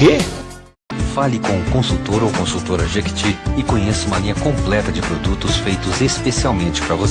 quê? Fale com o consultor ou consultora Jequiti e conheça uma linha completa de produtos feitos especialmente para você.